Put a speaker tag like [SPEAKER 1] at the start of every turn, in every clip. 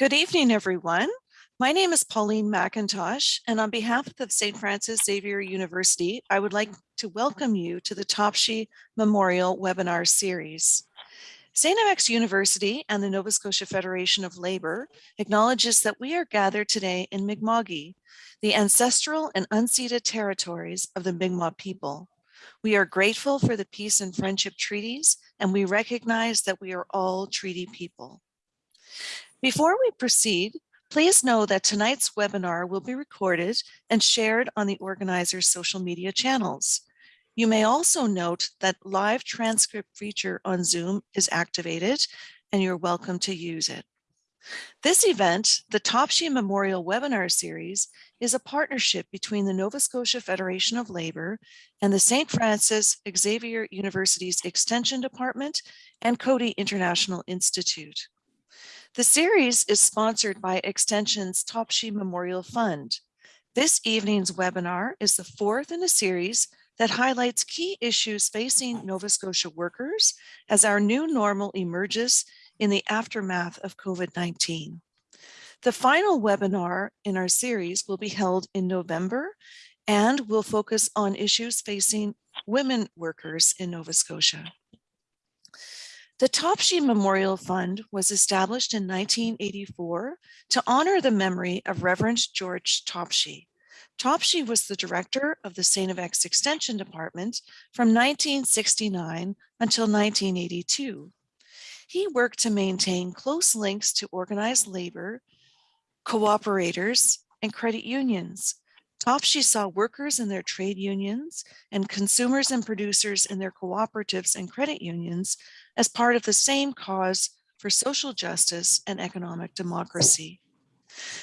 [SPEAKER 1] Good evening, everyone. My name is Pauline McIntosh, and on behalf of St. Francis Xavier University, I would like to welcome you to the Topshee Memorial Webinar Series. St. FX University and the Nova Scotia Federation of Labour acknowledges that we are gathered today in Mi'kma'ki, the ancestral and unceded territories of the Mi'kmaq people. We are grateful for the peace and friendship treaties, and we recognize that we are all treaty people. Before we proceed, please know that tonight's webinar will be recorded and shared on the organizer's social media channels. You may also note that live transcript feature on Zoom is activated and you're welcome to use it. This event, the Topshee Memorial Webinar Series, is a partnership between the Nova Scotia Federation of Labour and the St. Francis Xavier University's Extension Department and Coady International Institute. The series is sponsored by Extension's Topshee Memorial Fund. This evening's webinar is the fourth in a series that highlights key issues facing Nova Scotia workers as our new normal emerges in the aftermath of COVID-19. The final webinar in our series will be held in November and will focus on issues facing women workers in Nova Scotia. The Topshee Memorial Fund was established in 1984 to honor the memory of Reverend George Topshee. Topshee was the director of the St. FX Extension Department from 1969 until 1982. He worked to maintain close links to organized labor, cooperators, and credit unions. Topshee saw workers in their trade unions and consumers and producers in their cooperatives and credit unions as part of the same cause for social justice and economic democracy.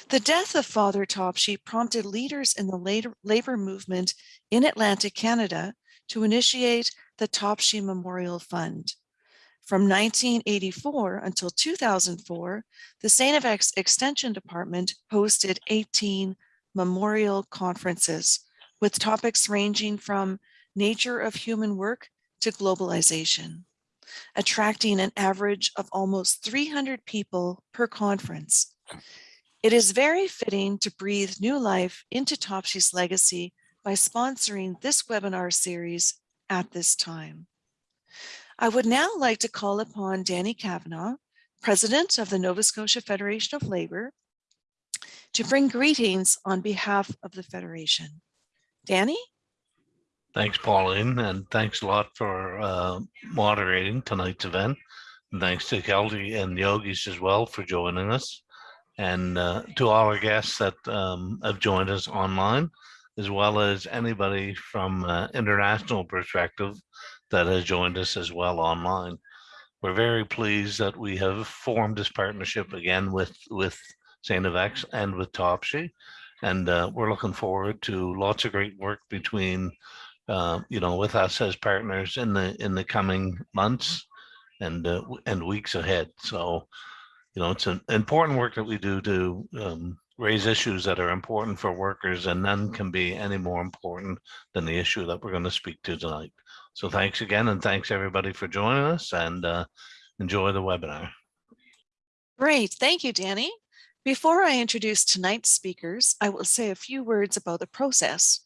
[SPEAKER 1] The death of Father Topshee prompted leaders in the labor movement in Atlantic Canada to initiate the Topshee Memorial Fund. From 1984 until 2004, the. FX Extension Department hosted 18 memorial conferences with topics ranging from nature of human work to globalization attracting an average of almost 300 people per conference. It is very fitting to breathe new life into Topshee's legacy by sponsoring this webinar series at this time. I would now like to call upon Danny Kavanagh, President of the Nova Scotia Federation of Labour, to bring greetings on behalf of the Federation. Danny?
[SPEAKER 2] Thanks, Pauline, and thanks a lot for uh, moderating tonight's event. And thanks to Kelty and Yogesh as well for joining us. And uh, to all our guests that um, have joined us online, as well as anybody from uh, international perspective that has joined us as well online. We're very pleased that we have formed this partnership again with, with FX and with Topshee. And uh, we're looking forward to lots of great work between uh, you know, with us as partners in the in the coming months and uh, and weeks ahead. So, you know, it's an important work that we do to um, raise issues that are important for workers, and none can be any more important than the issue that we're going to speak to tonight. So, thanks again, and thanks everybody for joining us, and uh, enjoy the webinar.
[SPEAKER 1] Great, thank you, Danny. Before I introduce tonight's speakers, I will say a few words about the process.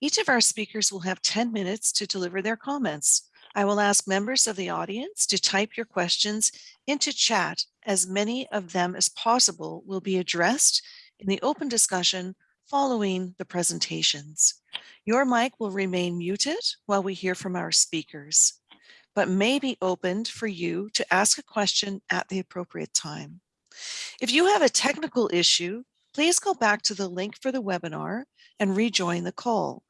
[SPEAKER 1] Each of our speakers will have 10 minutes to deliver their comments. I will ask members of the audience to type your questions into chat as many of them as possible will be addressed in the open discussion following the presentations. Your mic will remain muted while we hear from our speakers, but may be opened for you to ask a question at the appropriate time. If you have a technical issue, please go back to the link for the webinar and rejoin the call.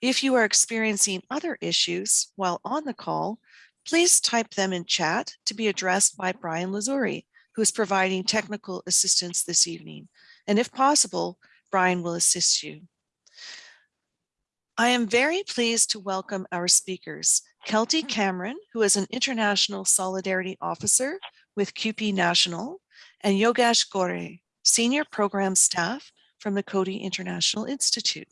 [SPEAKER 1] If you are experiencing other issues while on the call, please type them in chat to be addressed by Brian Lazuri, who is providing technical assistance this evening. And if possible, Brian will assist you. I am very pleased to welcome our speakers, Kelty Cameron, who is an International Solidarity Officer with CUPE National, and Yogesh Gore, Senior Program Staff from the Coady International Institute.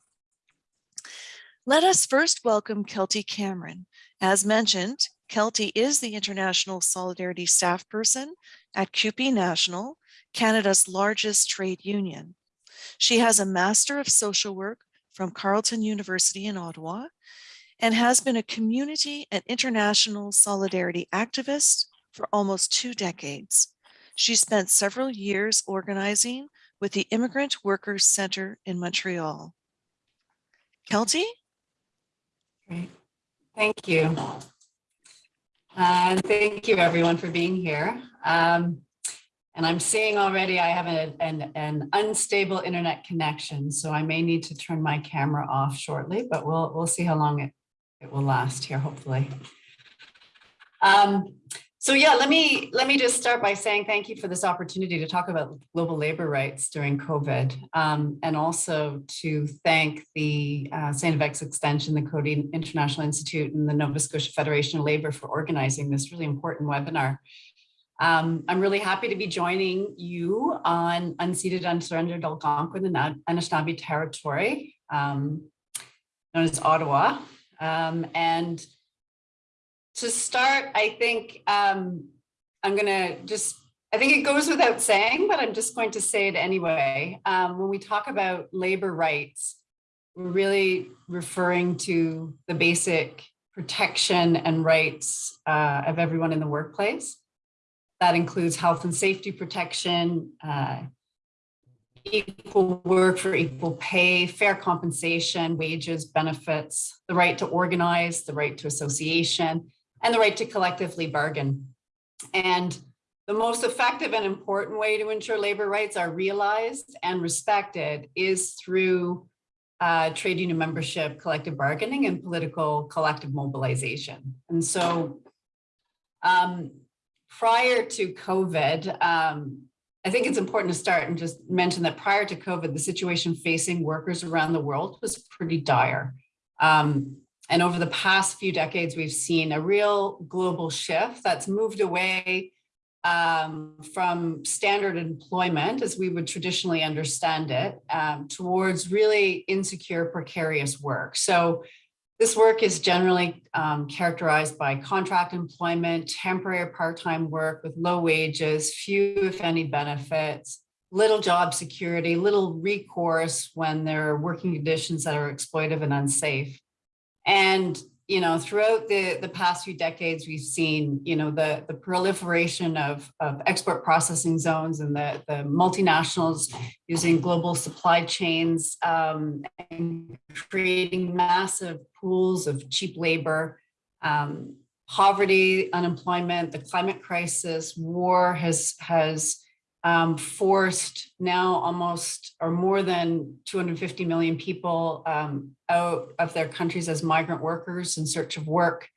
[SPEAKER 1] Let us first welcome Kelty Cameron. As mentioned, Kelty is the International Solidarity Staff Person at CUPE National Canada's largest trade union. She has a Master of Social Work from Carleton University in Ottawa and has been a community and international solidarity activist for almost two decades. She spent several years organizing with the Immigrant Workers Center in Montreal. Kelty?
[SPEAKER 3] Great. Thank you. And thank you everyone for being here. Um, and I'm seeing already I have a, an, an unstable internet connection, so I may need to turn my camera off shortly, but we'll, we'll see how long it, it will last here, hopefully. Um, so yeah, let me let me just start by saying thank you for this opportunity to talk about global labor rights during COVID, um, and also to thank the uh. FX Extension, the Coady International Institute, and the Nova Scotia Federation of Labor for organizing this really important webinar. Um, I'm really happy to be joining you on unceded, unsurrendered Algonquin and Anishinaabe territory, um, known as Ottawa, um, and to start, I think um, I'm going to just, I think it goes without saying, but I'm just going to say it anyway. Um, when we talk about labor rights, we're really referring to the basic protection and rights uh, of everyone in the workplace. That includes health and safety protection, uh, equal work for equal pay, fair compensation, wages, benefits, the right to organize, the right to association, and the right to collectively bargain. And the most effective and important way to ensure labor rights are realized and respected is through uh, trade union membership, collective bargaining, and political collective mobilization. And so um, prior to COVID, um, I think it's important to start and just mention that prior to COVID, the situation facing workers around the world was pretty dire. Um, and over the past few decades, we've seen a real global shift that's moved away um, from standard employment as we would traditionally understand it um, towards really insecure, precarious work. So this work is generally um, characterized by contract employment, temporary part-time work with low wages, few if any benefits, little job security, little recourse when there are working conditions that are exploitive and unsafe. And, you know, throughout the, the past few decades, we've seen, you know, the, the proliferation of, of export processing zones and the, the multinationals using global supply chains um, and creating massive pools of cheap labor. Um, poverty, unemployment, the climate crisis, war has, has um, forced now almost or more than 250 million people um, out of their countries as migrant workers in search of work.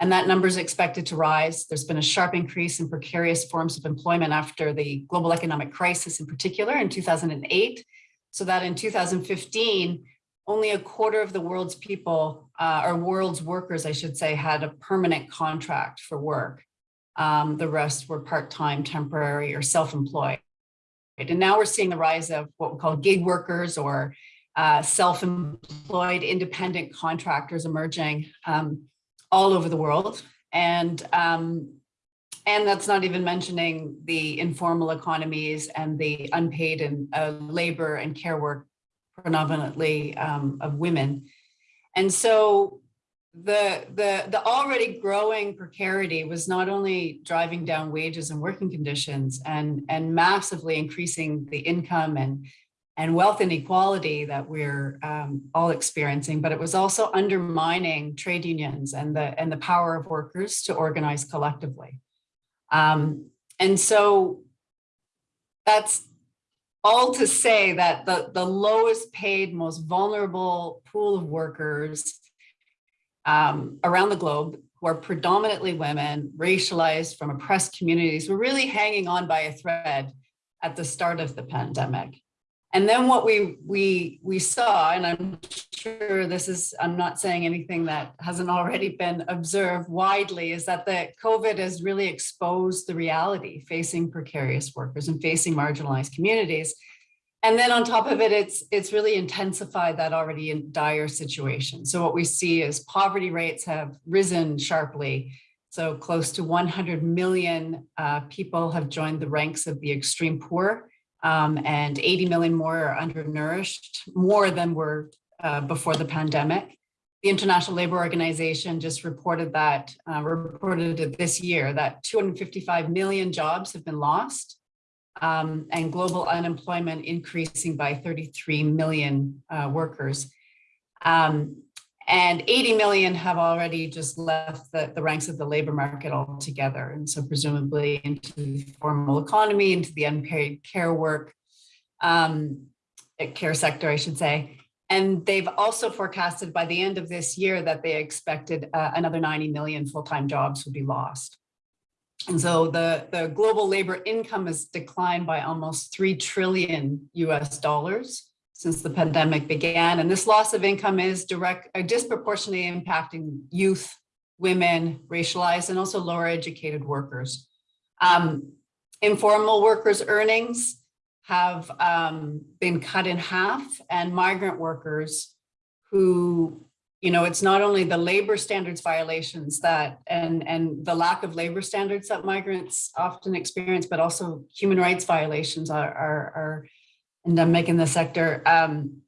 [SPEAKER 3] And that number is expected to rise. There's been a sharp increase in precarious forms of employment after the global economic crisis in particular in 2008. So that in 2015, only a quarter of the world's people, uh, or world's workers, I should say, had a permanent contract for work. Um, the rest were part-time, temporary, or self-employed. And now we're seeing the rise of what we call gig workers or uh, self-employed independent contractors emerging um, all over the world. And, um, and that's not even mentioning the informal economies and the unpaid and uh, labor and care work predominantly um, of women. And so the the the already growing precarity was not only driving down wages and working conditions and and massively increasing the income and and wealth inequality that we're um, all experiencing, but it was also undermining trade unions and the and the power of workers to organize collectively. Um, and so that's all to say that the, the lowest paid, most vulnerable pool of workers um, around the globe who are predominantly women, racialized from oppressed communities, were really hanging on by a thread at the start of the pandemic. And then what we we we saw, and I'm sure this is, I'm not saying anything that hasn't already been observed widely, is that the COVID has really exposed the reality facing precarious workers and facing marginalized communities. And then on top of it, it's it's really intensified that already in dire situation. So what we see is poverty rates have risen sharply. So close to 100 million uh, people have joined the ranks of the extreme poor, um, and 80 million more are undernourished, more than were uh, before the pandemic. The International Labor Organization just reported that, uh, reported this year, that 255 million jobs have been lost um, and global unemployment increasing by 33 million uh, workers. Um, and 80 million have already just left the, the ranks of the labor market altogether. And so presumably into the formal economy, into the unpaid care work, um, eh, care sector, I should say. And they've also forecasted by the end of this year that they expected uh, another 90 million full-time jobs would be lost. And so the, the global labor income has declined by almost 3 trillion US dollars since the pandemic began. And this loss of income is direct, uh, disproportionately impacting youth, women, racialized, and also lower educated workers. Um, informal workers' earnings have um, been cut in half and migrant workers who, you know, it's not only the labor standards violations that and, and the lack of labor standards that migrants often experience, but also human rights violations are, are, are endemic in the sector. Um,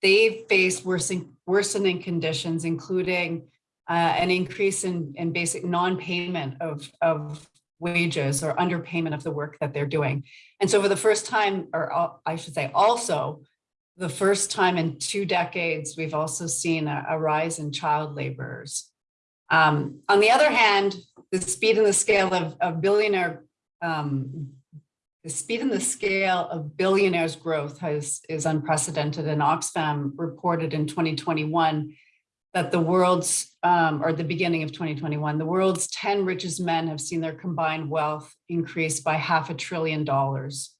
[SPEAKER 3] they face worsening, worsening conditions, including uh, an increase in, in basic non-payment of, of wages or underpayment of the work that they're doing. And so for the first time, or I should say also, the first time in two decades, we've also seen a, a rise in child laborers. Um, on the other hand, the speed and the scale of, of billionaire, um, the speed and the scale of billionaires growth has, is unprecedented. And Oxfam reported in 2021 that the world's, um, or the beginning of 2021, the world's 10 richest men have seen their combined wealth increase by half a trillion dollars.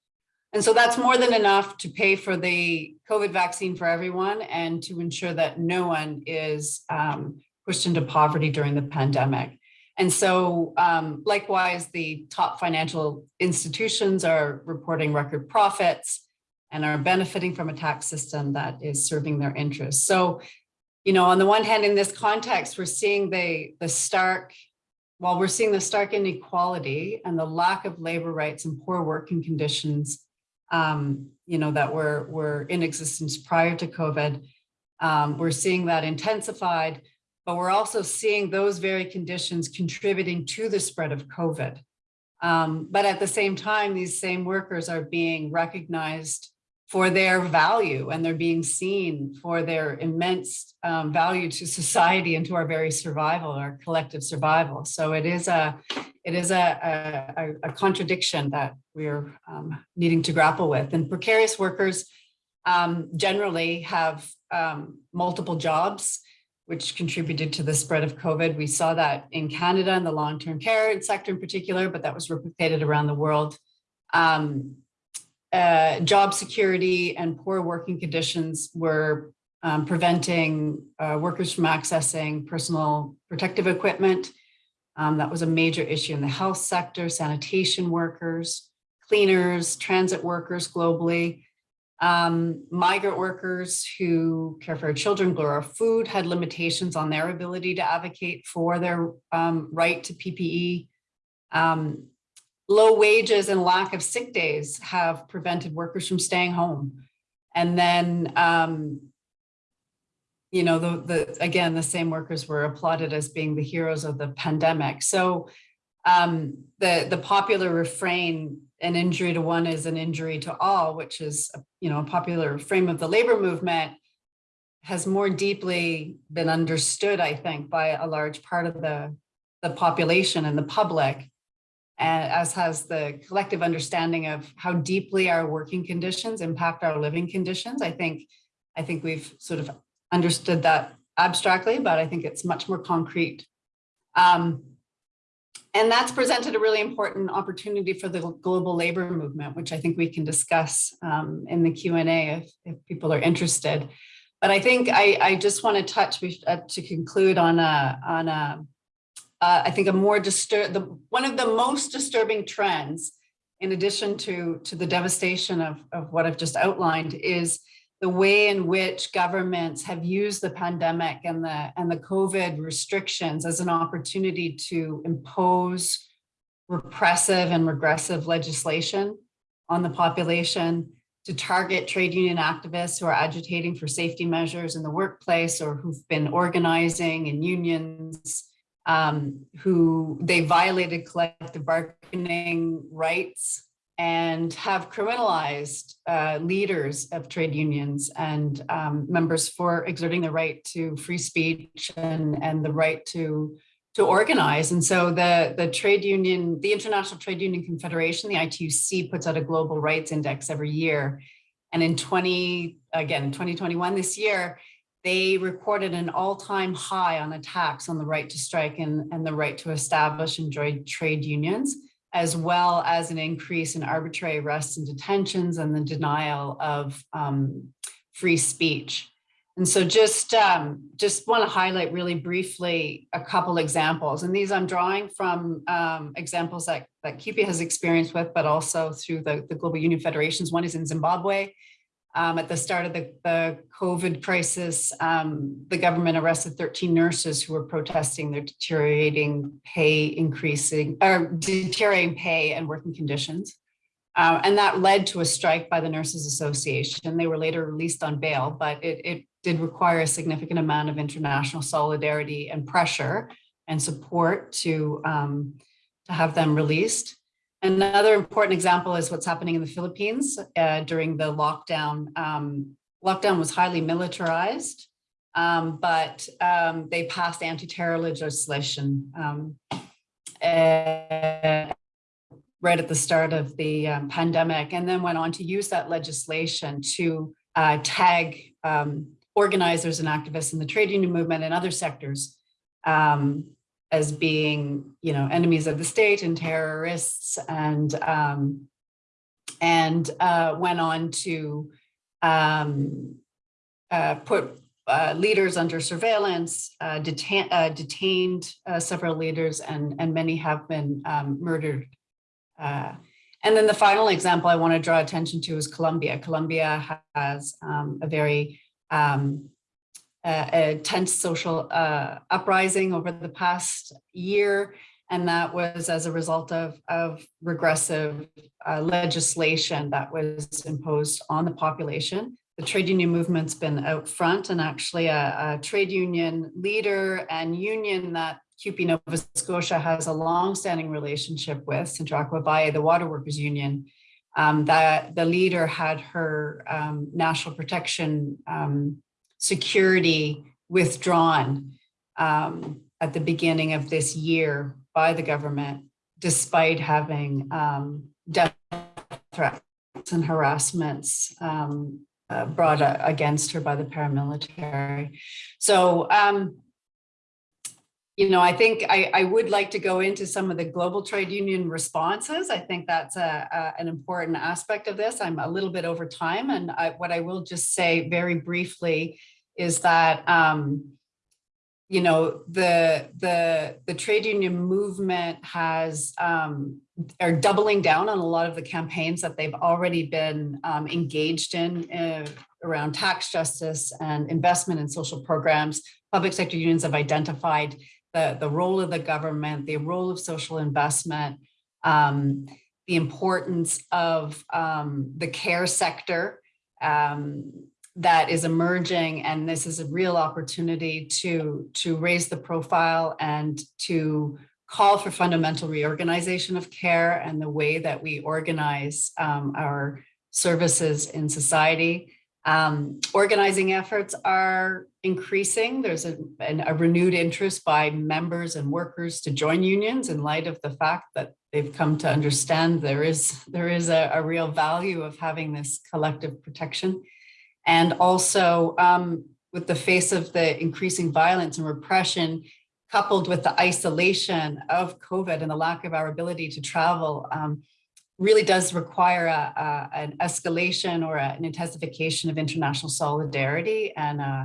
[SPEAKER 3] And so that's more than enough to pay for the COVID vaccine for everyone and to ensure that no one is um, pushed into poverty during the pandemic. And so um, likewise, the top financial institutions are reporting record profits and are benefiting from a tax system that is serving their interests. So you know, on the one hand, in this context, we're seeing the, the stark, while we're seeing the stark inequality and the lack of labor rights and poor working conditions, um, you know, that were, were in existence prior to COVID, um, we're seeing that intensified, but we're also seeing those very conditions contributing to the spread of COVID. Um, but at the same time, these same workers are being recognized for their value and they're being seen for their immense um, value to society and to our very survival, our collective survival. So it is a it is a, a, a contradiction that we're um, needing to grapple with. And precarious workers um, generally have um, multiple jobs, which contributed to the spread of COVID. We saw that in Canada in the long-term care sector in particular, but that was replicated around the world. Um, uh, job security and poor working conditions were um, preventing uh, workers from accessing personal protective equipment. Um, that was a major issue in the health sector, sanitation workers, cleaners, transit workers globally. Um, migrant workers who care for our children, grow our food, had limitations on their ability to advocate for their um, right to PPE. Um, low wages and lack of sick days have prevented workers from staying home. And then, um, you know, the, the again, the same workers were applauded as being the heroes of the pandemic. So um, the, the popular refrain, an injury to one is an injury to all, which is, you know, a popular frame of the labor movement, has more deeply been understood, I think, by a large part of the, the population and the public as has the collective understanding of how deeply our working conditions impact our living conditions. I think, I think we've sort of understood that abstractly, but I think it's much more concrete. Um, and that's presented a really important opportunity for the global labor movement, which I think we can discuss um, in the Q&A if, if people are interested. But I think I, I just want to touch uh, to conclude on a, on a uh, I think a more disturb the one of the most disturbing trends, in addition to to the devastation of of what I've just outlined, is the way in which governments have used the pandemic and the and the COVID restrictions as an opportunity to impose repressive and regressive legislation on the population to target trade union activists who are agitating for safety measures in the workplace or who've been organizing in unions, um, who they violated collective bargaining rights and have criminalized uh, leaders of trade unions and um, members for exerting the right to free speech and, and the right to to organize. And so the, the trade union, the International Trade Union Confederation, the ITUC puts out a global rights index every year. And in 20, again, 2021, this year, they recorded an all-time high on attacks on the right to strike and, and the right to establish and join trade unions, as well as an increase in arbitrary arrests and detentions and the denial of um, free speech. And so just um, just want to highlight really briefly a couple examples. And these I'm drawing from um, examples that, that CUPE has experience with, but also through the, the Global Union Federations. One is in Zimbabwe. Um, at the start of the, the COVID crisis, um, the government arrested 13 nurses who were protesting their deteriorating pay increasing, or deteriorating pay and working conditions. Uh, and that led to a strike by the Nurses Association. They were later released on bail, but it, it did require a significant amount of international solidarity and pressure and support to, um, to have them released. Another important example is what's happening in the Philippines uh, during the lockdown. Um, lockdown was highly militarized, um, but um, they passed anti-terror legislation um, uh, right at the start of the um, pandemic and then went on to use that legislation to uh, tag um, organizers and activists in the trade union movement and other sectors um, as being, you know, enemies of the state and terrorists and um, and uh, went on to um, uh, put uh, leaders under surveillance, uh, detain, uh, detained uh, several leaders, and, and many have been um, murdered. and then the final example I want to draw attention to is Colombia. Colombia has um, a very um, a, a, tense social uh, uprising over the past year. And that was as a result of, of regressive uh, legislation that was imposed on the population. The trade union movement's been out front and actually a, a trade union leader and union that CUPE Nova Scotia has a long-standing relationship with, Sintracuavalle, the Water Workers Union, um, that the leader had her um, national protection um, security withdrawn um, at the beginning of this year by the government, despite having um, death threats and harassments um, uh, brought against her by the paramilitary. So you know, I think I, I, would like to go into some of the global trade union responses. I think that's a, a, an important aspect of this. I'm a little bit over time. And I, what I will just say very briefly is that, um, you know, the, the, the trade union movement has, um, are doubling down on a lot of the campaigns that they've already been um, engaged in uh, around tax justice and investment in social programs. Public sector unions have identified the, the role of the government, the role of social investment, um, the importance of um, the care sector um, that is emerging. And this is a real opportunity to, to raise the profile and to call for fundamental reorganization of care and the way that we organize um, our services in society. Um, organizing efforts are increasing. There's a, a, renewed interest by members and workers to join unions in light of the fact that they've come to understand there is, there is a, a real value of having this collective protection. And also um, with the face of the increasing violence and repression, coupled with the isolation of COVID and the lack of our ability to travel, um, really does require a, a, an escalation or a, an intensification of international solidarity and uh,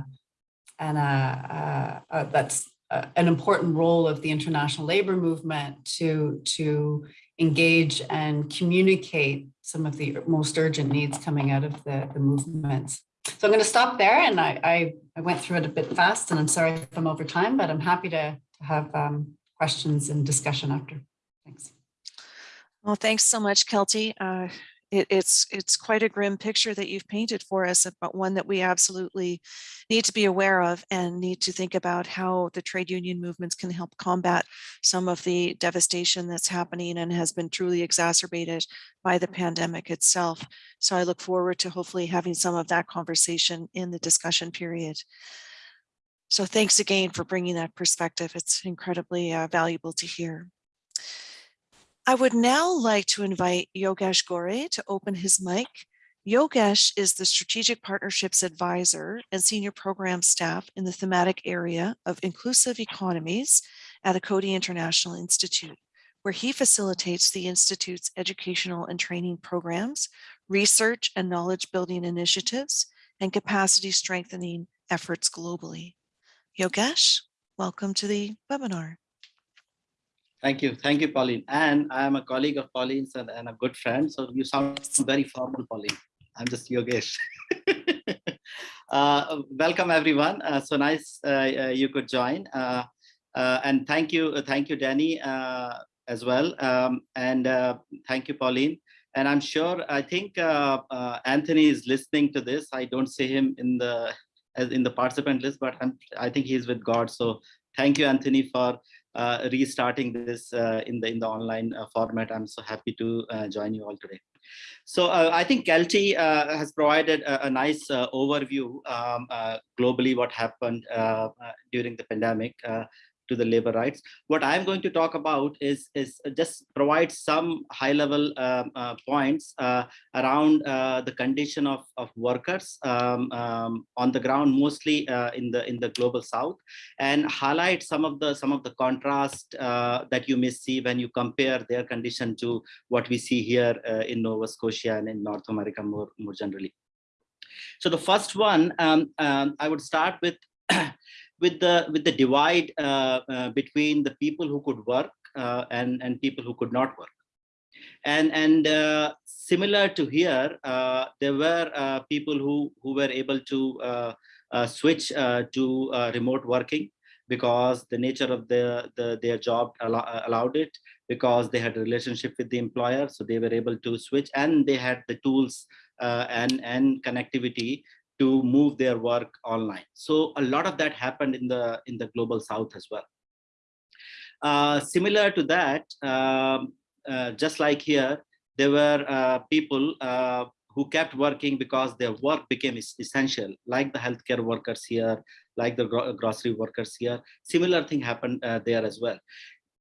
[SPEAKER 3] and uh, uh, that's an important role of the international labor movement to to engage and communicate some of the most urgent needs coming out of the, the movements. So I'm going to stop there and I, I, I went through it a bit fast and I'm sorry if I'm over time, but I'm happy to, to have um, questions and discussion after. Thanks.
[SPEAKER 1] Well, thanks so much, Kelty. Uh, it, it's it's quite a grim picture that you've painted for us, but one that we absolutely need to be aware of and need to think about how the trade union movements can help combat some of the devastation that's happening and has been truly exacerbated by the pandemic itself. So I look forward to hopefully having some of that conversation in the discussion period. So thanks again for bringing that perspective. It's incredibly uh, valuable to hear. I would now like to invite Yogesh Gore to open his mic. Yogesh is the Strategic Partnerships Advisor and Senior Program Staff in the thematic area of inclusive economies at the Coady International Institute, where he facilitates the Institute's educational and training programs, research and knowledge building initiatives, and capacity strengthening efforts globally. Yogesh, welcome to the webinar.
[SPEAKER 4] Thank you. Thank you, Pauline. And I am a colleague of Pauline's and, and a good friend. So you sound very formal, Pauline. I'm just Yogesh. uh, welcome, everyone. Uh, so nice uh, you could join. Uh, uh, and thank you. thank you, Danny, uh, as well. Um, and thank you, Pauline. And I'm sure, I think Anthony is listening to this. I don't see him in the in the participant list, but I'm, I think he's with God. So thank you, Anthony, for uh, restarting this uh, in the in the online uh, format. I'm so happy to join you all today. So I think Kelty has provided a, a nice overview um, globally what happened during the pandemic to the labor rights. What I'm going to talk about is, is just provide some high level um, uh, points uh, around uh, the condition of, of workers um, um, on the ground, mostly uh, in the in the global south, and highlight some of the some of the contrast uh, that you may see when you compare their condition to what we see here uh, in Nova Scotia and in North America more, more generally. So the first one, um, um, I would start with with the with the divide uh, uh, between the people who could work uh, and and people who could not work. And and uh, similar to here uh, there were uh, people who who were able to switch to remote working because the nature of the, the their job allow, allowed it because they had a relationship with the employer so they were able to switch and they had the tools and and connectivity to move their work online. So a lot of that happened in the in the global south as well. Uh, similar to that, um, uh, just like here, there were uh, people uh, who kept working because their work became essential, like the healthcare workers here, like the gro grocery workers here. Similar thing happened uh, there as well.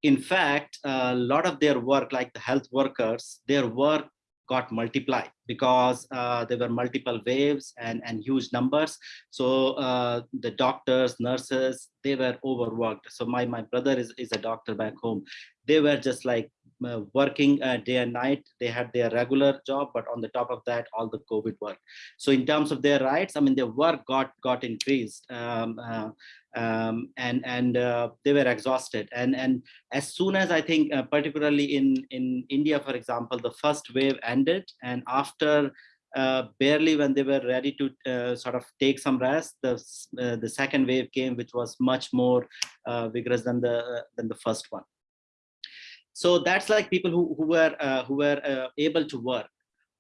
[SPEAKER 4] In fact, a lot of their work, like the health workers, their work got multiplied because uh, there were multiple waves and, and huge numbers. So uh, the doctors, nurses, they were overworked. So my, my brother is, is a doctor back home. They were just like uh, working day and night. They had their regular job, but on the top of that, all the COVID work. So in terms of their rights, I mean, their work got got increased. Um, uh, um, and and uh, they were exhausted. And and as soon as I think, uh, particularly in in India, for example, the first wave ended, and after uh, barely when they were ready to uh, sort of take some rest, the uh, the second wave came, which was much more uh, vigorous than the than the first one. So that's like people who who were who were able to work.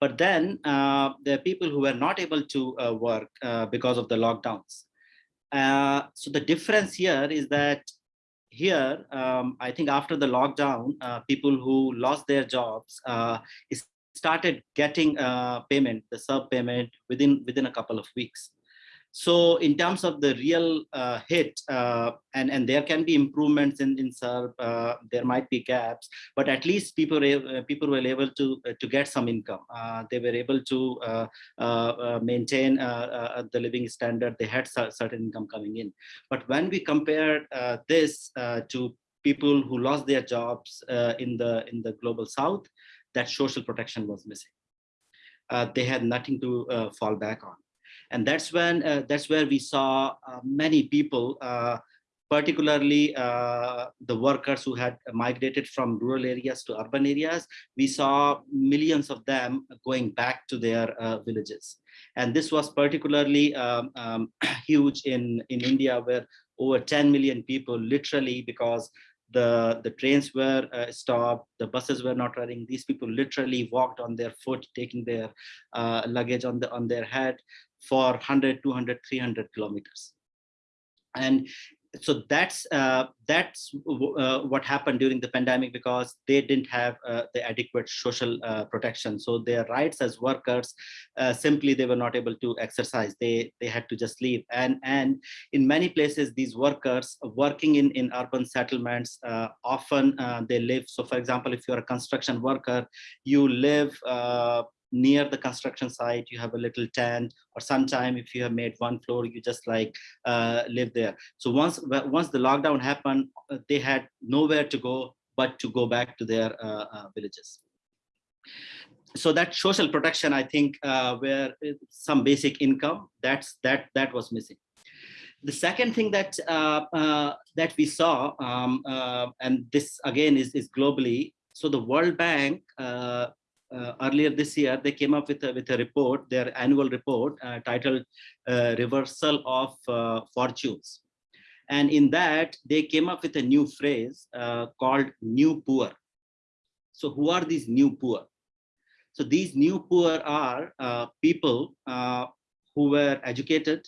[SPEAKER 4] But then there are people who were not able to work because of the lockdowns. Uh, so the difference here is that here, um, I think after the lockdown, uh, people who lost their jobs uh, started getting uh, payment, the CERB payment within within a couple of weeks. So in terms of the real uh, hit, uh, and, and there can be improvements in, in CERB, uh, there might be gaps, but at least people, uh, people were able to, uh, to get some income. Uh, they were able to maintain the living standard. They had certain income coming in. But when we compare this to people who lost their jobs in, the, in the global South, that social protection was missing. they had nothing to fall back on and that's when uh, that's where we saw uh, many people uh, particularly uh, the workers who had migrated from rural areas to urban areas, we saw millions of them going back to their uh, villages. And this was particularly um, um, huge in, in India, where over 10 million people literally because the the trains were uh, stopped the buses were not running these people literally walked on their foot taking their uh, luggage on the on their head for 100 200 300 kilometers. And so that's uh, that's uh, what happened during the pandemic because they didn't have uh, the adequate social uh, protection. So their rights as workers uh, simply they were not able to exercise. They they had to just leave. And and in many places these workers working in in urban settlements uh, often they live. So for example if you're a construction worker you live near the construction site you have a little tent or sometime if you have made one floor you just like uh, live there. So once once the lockdown happened uh, they had nowhere to go but to go back to their uh, uh villages. So that social protection i think uh, where some basic income that's that that was missing. The second thing that uh, that we saw um, and this again is, is globally so the world bank uh, earlier this year, they came up with a, with a report, their annual report uh, titled uh, Reversal of uh, Fortunes. And in that, they came up with a new phrase uh, called new poor. So who are these new poor? So these new poor are uh, people who were educated,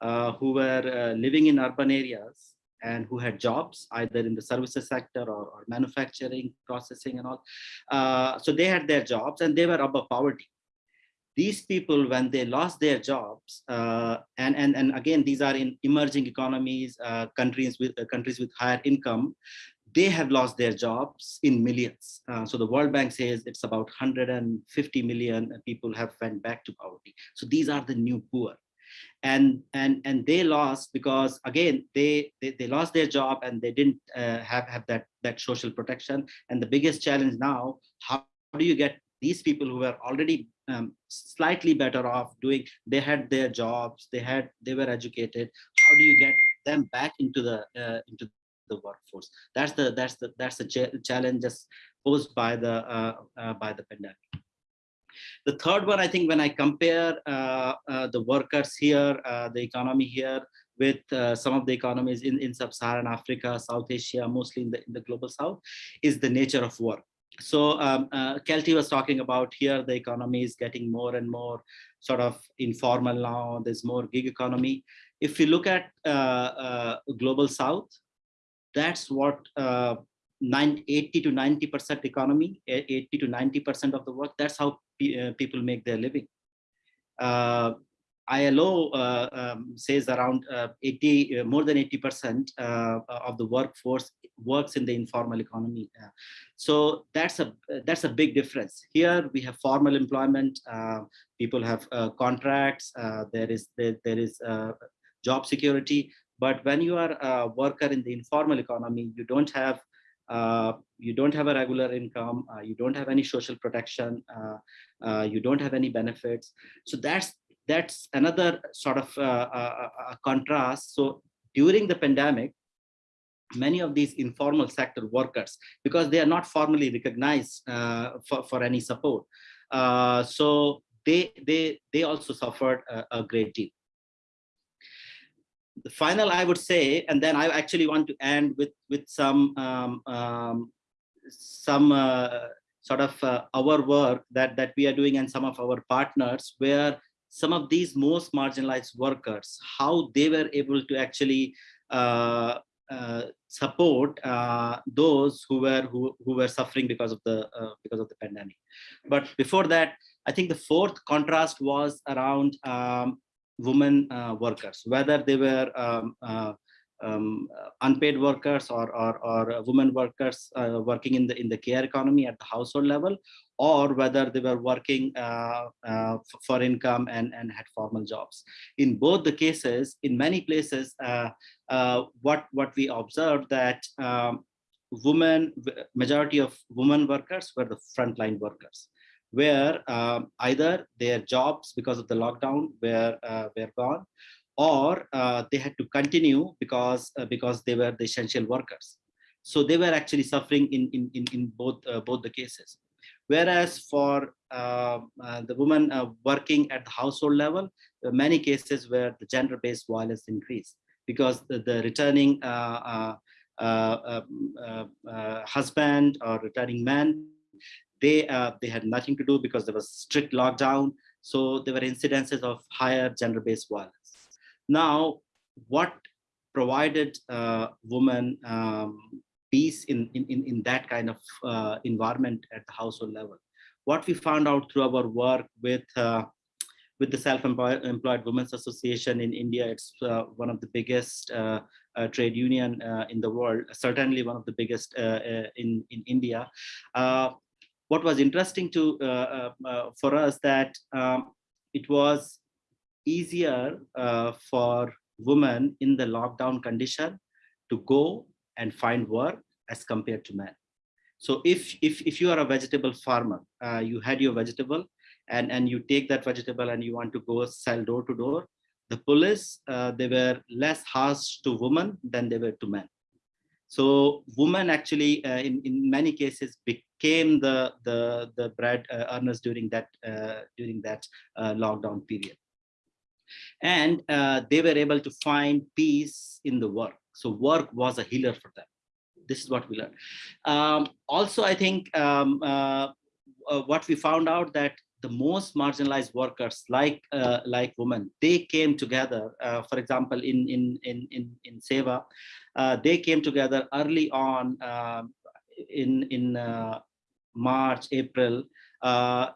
[SPEAKER 4] who were living in urban areas, and who had jobs either in the services sector or, or manufacturing, processing and all. Uh, so they had their jobs and they were above poverty. These people, when they lost their jobs, uh, and, and, and again, these are in emerging economies, uh, countries with uh, countries with higher income, they have lost their jobs in millions. Uh, so the World Bank says it's about 150 million people have went back to poverty. So these are the new poor and and and they lost because again they they, they lost their job and they didn't uh, have have that that social protection. And the biggest challenge now how do you get these people who were already um, slightly better off doing they had their jobs they had they were educated. How do you get them back into the uh, into the workforce? That's the that's the that's the ch challenge posed by the uh, uh by the pandemic the third one, I think when I compare uh, uh, the workers here, uh, the economy here with uh, some of the economies in, in sub-Saharan Africa, South Asia, mostly in the, in the global South, is the nature of work. So um, uh, Kelty was talking about here, the economy is getting more and more sort of informal now, there's more gig economy. If you look at uh, global South, that's what 80 to 90 percent economy 80 to 90 percent of the work that's how people make their living. Uh, ILO uh, um, says around uh, 80 uh, more than 80 percent uh, of the workforce works in the informal economy so that's a that's a big difference. Here we have formal employment people have contracts there is there, there is job security. But when you are a worker in the informal economy you don't have uh, you don't have a regular income, uh, you don't have any social protection, uh, uh you don't have any benefits. So that's that's another sort of contrast. So during the pandemic, many of these informal sector workers, because they are not formally recognized for, for any support, so they they they also suffered a, a great deal the final I would say, and then I actually want to end with with some um, um, some uh, sort of uh, our work that that we are doing and some of our partners where some of these most marginalized workers how they were able to actually uh, uh, support uh, those who were who, who were suffering because of the uh, because of the pandemic. But before that i think the fourth contrast was around um, women uh, workers, whether they were um, uh, um, unpaid workers or, or, or women workers uh, working in the in the care economy at the household level, or whether they were working uh, uh, for income and, and had formal jobs. In both the cases, in many places, uh, what, what we observed that um, women, majority of women workers were the frontline workers where um, either their jobs because of the lockdown were, uh, were gone, or uh, they had to continue because uh, because they were the essential workers. So they were actually suffering in in in, in both uh, both the cases. Whereas for uh, uh, the woman uh, working at the household level, many cases where the gender-based violence increased because the, the returning um, husband or returning man, they uh, they had nothing to do because there was strict lockdown. So there were incidences of higher gender-based violence. Now, what provided uh, women um, peace in, in, in, that kind of uh, environment at the household level? What we found out through our work with uh, with the Self-Employed Women's Association in India, it's uh, one of the biggest uh, uh, trade union uh, in the world, certainly one of the biggest uh, in, in India. What was interesting to uh, uh, uh, for us that um, it was easier for women in the lockdown condition to go and find work as compared to men. So if if if you are a vegetable farmer, uh, you had your vegetable, and and you take that vegetable and you want to go sell door to door, the police uh, they were less harsh to women than they were to men. So women actually, uh, in in many cases, became the the the bread uh, earners during that uh, during that uh, lockdown period, and they were able to find peace in the work. So work was a healer for them. This is what we learned. Um, also, I think um, what we found out that the most marginalized workers, like uh, like women, they came together. Uh, for example, in in in in in SEWA, uh, they came together early on um, in in March, April. Uh,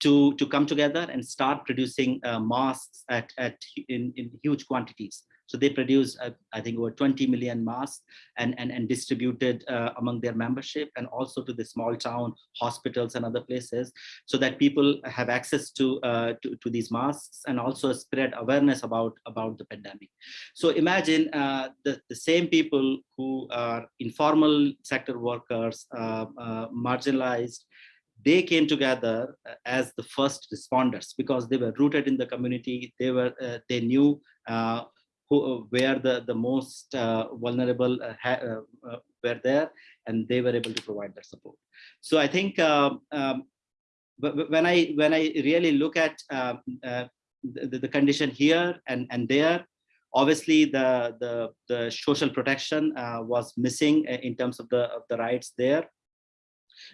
[SPEAKER 4] to to come together and start producing uh, masks at at in, in huge quantities so they produced uh, i think over 20 million masks and and, and distributed uh, among their membership and also to the small town hospitals and other places so that people have access to uh, to, to these masks and also spread awareness about about the pandemic. So imagine uh, the the same people who are informal sector workers uh, uh, marginalized they came together as the first responders because they were rooted in the community they were uh, they knew uh, who uh, where the the most uh, vulnerable uh, were there and they were able to provide that support. So i think um, um, wh- wh- when i when i really look at um, the, the condition here and and there obviously the the the social protection was missing in terms of the of the rights there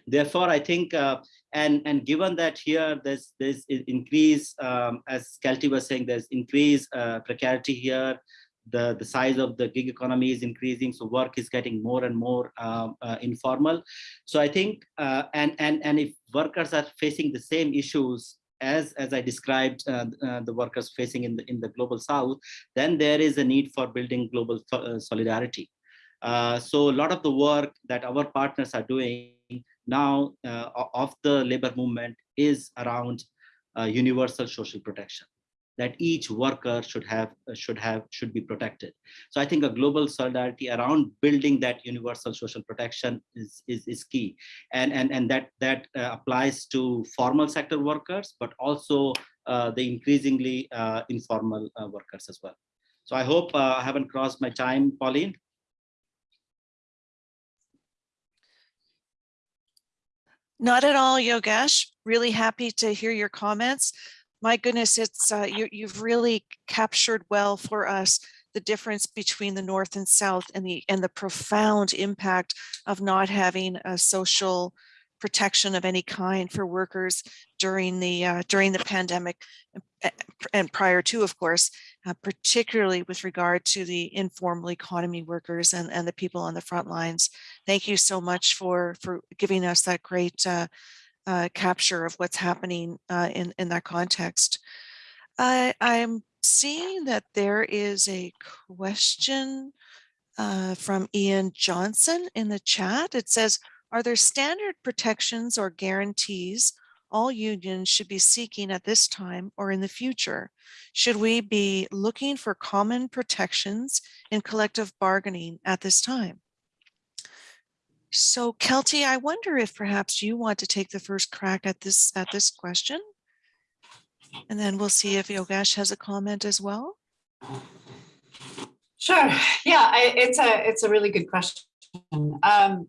[SPEAKER 4] therefore i think uh, and and given that here there's there's increase um, as kelty was saying there's increase uh, precarity here the the size of the gig economy is increasing so work is getting more and more um, uh, informal. So i think uh, and and and if workers are facing the same issues as as i described uh, uh, the workers facing in the in the global south then there is a need for building global uh, solidarity. Uh, so a lot of the work that our partners are doing now uh, of the labor movement is around uh, universal social protection that each worker should have uh, should have should be protected. So i think a global solidarity around building that universal social protection is is, is key. And and and that that uh, applies to formal sector workers but also uh, the increasingly uh, informal workers as well. So i hope i haven't crossed my time pauline
[SPEAKER 1] Not at all, Yogesh. Really happy to hear your comments. My goodness, it's, uh, you, you've really captured well for us the difference between the North and South and the, and the profound impact of not having a social protection of any kind for workers during the, uh, during the pandemic uh, and prior to, of course, uh, particularly with regard to the informal economy workers and, and the people on the front lines. Thank you so much for, for giving us that great uh, uh, capture of what's happening uh, in, in that context. I'm seeing that there is a question uh, from Ian Johnson in the chat. It says, are there standard protections or guarantees all unions should be seeking at this time or in the future? Should we be looking for common protections in collective bargaining at this time? So Kelty, I wonder if perhaps you want to take the first crack at this, at this question? And then we'll see if Yogesh has a comment as well.
[SPEAKER 3] Sure. Yeah, I, it's a it's a really good question. Um,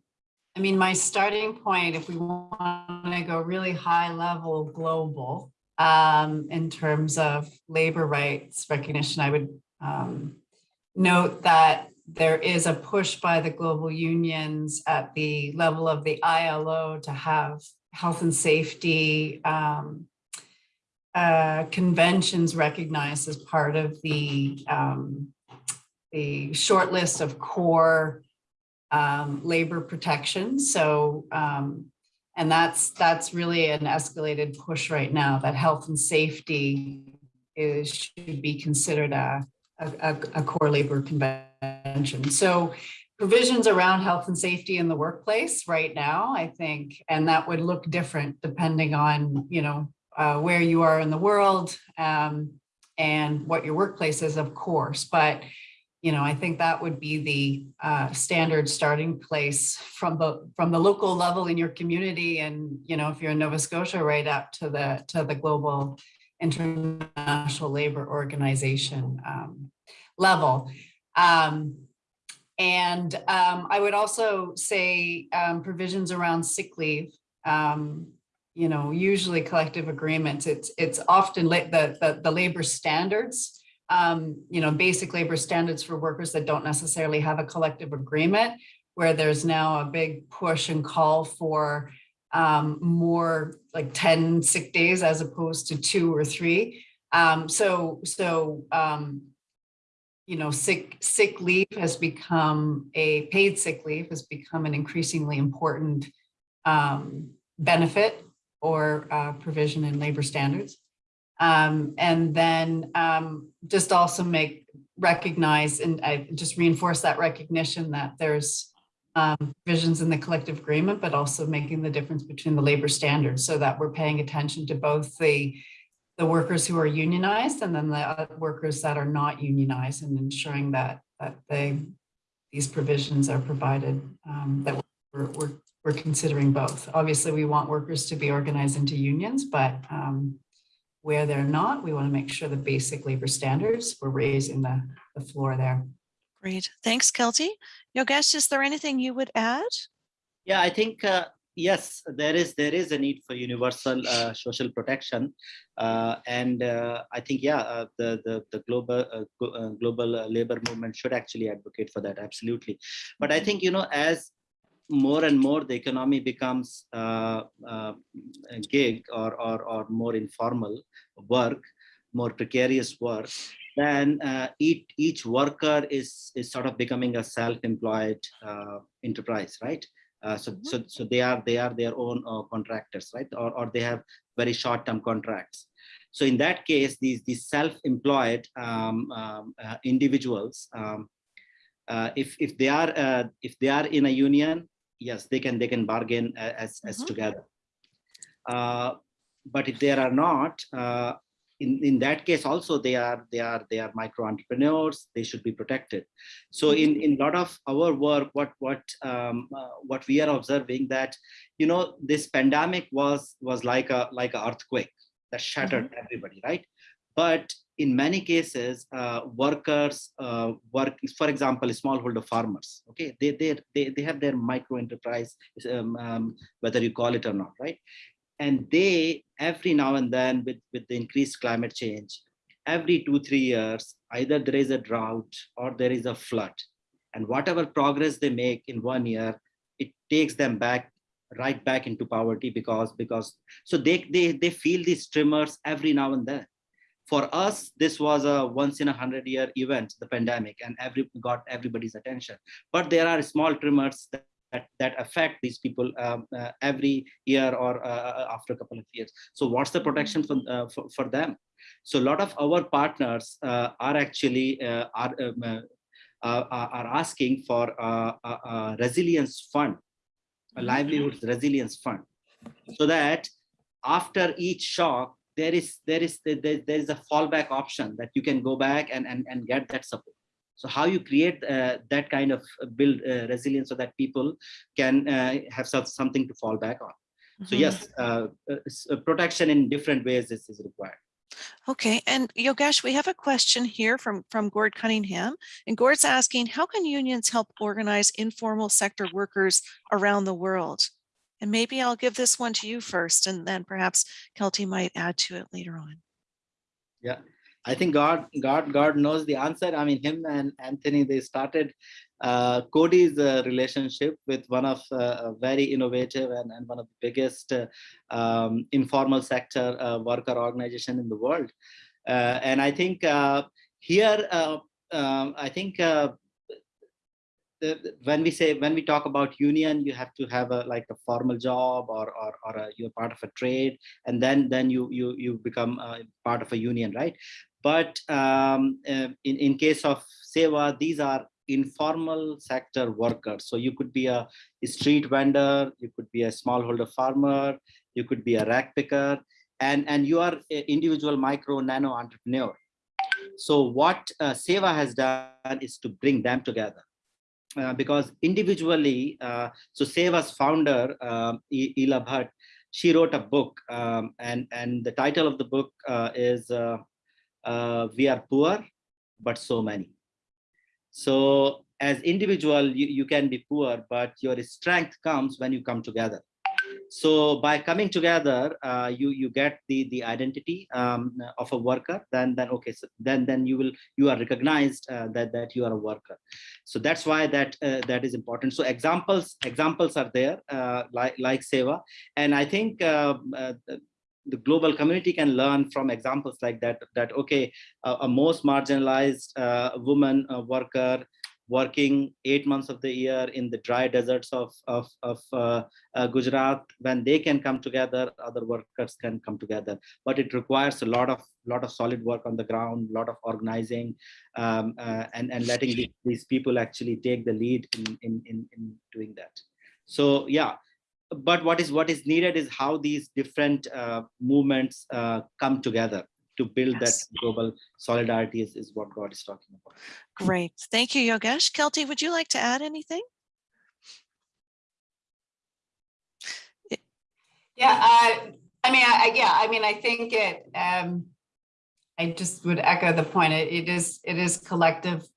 [SPEAKER 3] I mean, my starting point, if we want to go really high level global, um, in terms of labor rights recognition, I would um, note that there is a push by the global unions at the level of the ILO to have health and safety um, uh, conventions recognized as part of the um, the short list of core um, labor protections. So, um, and that's that's really an escalated push right now that health and safety is should be considered a, a, a core labor convention. So provisions around health and safety in the workplace right now, I think, and that would look different depending on, you know, uh, where you are in the world um, and what your workplace is, of course. But you know, I think that would be the uh, standard starting place from the from the local level in your community, and you know, if you're in Nova Scotia, right up to the to the global international labor organization um, level. Um, and um, I would also say um, provisions around sick leave. Um, you know, usually collective agreements. It's it's often the the, the labor standards um, you know, basic labor standards for workers that don't necessarily have a collective agreement, where there's now a big push and call for um, more like 10 sick days as opposed to two or three. So, so, you know, sick, sick leave has become a paid sick leave has become an increasingly important um, benefit or uh, provision in labor standards. Um, and then um, just also make recognize and I just reinforce that recognition that there's um, provisions in the collective agreement, but also making the difference between the labor standards so that we're paying attention to both the the workers who are unionized and then the workers that are not unionized and ensuring that that they these provisions are provided um, that we're, we're, we're considering both. Obviously, we want workers to be organized into unions, but um, where they're not, we want to make sure the basic labor standards, we're raising the, the floor there.
[SPEAKER 1] Great. Thanks, Kelty. Yogesh, is there anything you would add?
[SPEAKER 4] Yeah, I think uh, yes, there is there is a need for universal uh, social protection, uh, and uh, I think yeah, uh, the the the global uh, global labor movement should actually advocate for that absolutely. But I think you know as more and more the economy becomes uh, uh, gig or, or, or more informal work, more precarious work, then uh, each, each worker is, is sort of becoming a self-employed uh, enterprise, right? Uh, so, mm -hmm. so, so they are they are their own uh, contractors, right? Or, or they have very short-term contracts. So in that case, these these self-employed um, um, individuals, um, if if they are if they are in a union, yes, they can they can bargain as as mm -hmm. together. Uh, but if they are not, uh, in in that case also they are they are they are micro entrepreneurs. They should be protected. So in in a lot of our work, what what um, uh, what we are observing that you know this pandemic was was like a like an earthquake that shattered mm -hmm. everybody, right? But in many cases, uh, workers uh, work, for example, smallholder farmers, okay, they, they, they, they have their micro enterprise, um, um, whether you call it or not, right? And they, every now and then with, with the increased climate change, every two, three years, either there is a drought or there is a flood. And whatever progress they make in one year, it takes them back right back into poverty because because so they they they feel these tremors every now and then for us, this was a once in a hundred year event, the pandemic, and every got everybody's attention. But there are small tremors that that, that affect these people um, uh, every year or uh, uh, after a couple of years. So what's the protection for, uh, for, for, them? So a lot of our partners uh, are actually uh, are, um, are asking for a, a resilience fund, a mm-hmm. livelihoods resilience fund, so that after each shock, there is there is there, there is a fallback option that you can go back and and, and get that support so how you create uh, that kind of uh, build uh, resilience so that people can uh, have something to fall back on mm -hmm. so mm-hmm. yes uh, uh, protection in different ways is, is required
[SPEAKER 1] Okay, and Yogesh, we have a question here from, from Gord Cunningham. And Gord's asking, how can unions help organize informal sector workers around the world? And maybe I'll give this one to you first, and then perhaps Kelty might add to it later on.
[SPEAKER 4] Yeah, I think Gord, Gord, Gord knows the answer. I mean, him and Anthony, they started uh, Coady's uh, relationship with one of uh, very innovative and, and one of the biggest uh, um, informal sector uh, worker organization in the world. Uh, and I think here, um, I think when we say when we talk about union, you have to have a like a formal job or or, or a, you're part of a trade, and then then you you you become part of a union, right? But um, uh, in in case of SEWA, these are informal sector workers. So you could be a street vendor, you could be a smallholder farmer, you could be a rack picker, and and you are an individual micro nano entrepreneur. So what uh, SEWA has done is to bring them together. Uh, because individually, uh, so SEWA's founder, um, Ela Bhatt, she wrote a book, um, and and the title of the book uh, is uh, uh, "We Are Poor, but So Many." So as individual, you, you can be poor, but your strength comes when you come together. So by coming together, uh, you you get the the identity um, of a worker. Then then okay, so then then you will you are recognized uh, that that you are a worker. So that's why that uh, that is important. So examples examples are there uh, like like SEWA, and I think. The global community can learn from examples like that that okay a, a most marginalized uh, woman uh, worker working eight months of the year in the dry deserts of of, of uh, uh, Gujarat, when they can come together, other workers can come together. But it requires a lot of lot of solid work on the ground, a lot of organizing, um, uh, and and letting the- these people actually take the lead in in in, in doing that. So yeah. But what is what is needed is how these different uh, movements uh, come together to build
[SPEAKER 1] Yes.
[SPEAKER 4] that global solidarity is, is what Gord is talking about.
[SPEAKER 1] Great. Thank you, Yogesh. Kelty, would you like to add anything?
[SPEAKER 3] Yeah, I, I mean, I, I- yeah, I mean, I think it, um, I just would echo the point. It, it is, it is collective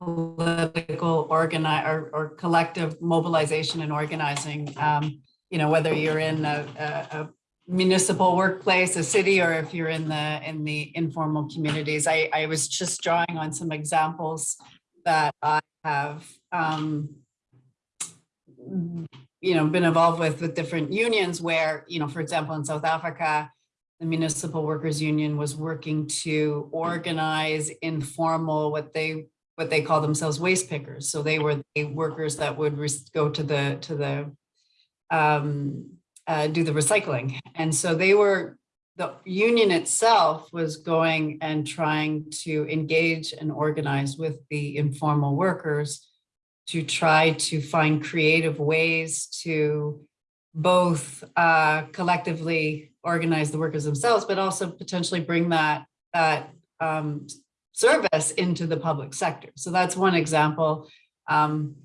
[SPEAKER 3] political organize or, or collective mobilization and organizing. Um, you know, whether you're in a, a, a municipal workplace, a city, or if you're in the, in the informal communities. I, I was just drawing on some examples that I have, um, you know, been involved with, with different unions where, you know, for example, in South Africa, the Municipal Workers Union was working to organize informal, what they, what they call themselves waste pickers. So they were the workers that would go to the, to the, um, uh, do the recycling. And so they were, the union itself was going and trying to engage and organize with the informal workers to try to find creative ways to both uh, collectively organize the workers themselves, but also potentially bring that that um, service into the public sector. So that's one example. Um,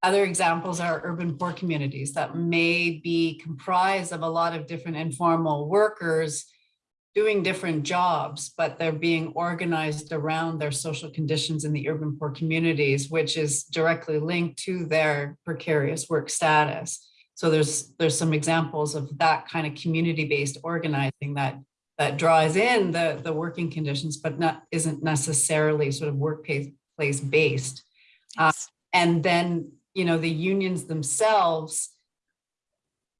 [SPEAKER 3] other examples are urban poor communities that may be comprised of a lot of different informal workers doing different jobs, but they're being organized around their social conditions in the urban poor communities, which is directly linked to their precarious work status. So there's there's some examples of that kind of community-based organizing that that draws in the the working conditions, but not isn't necessarily sort of workplace place based. Uh, And then, you know, the unions themselves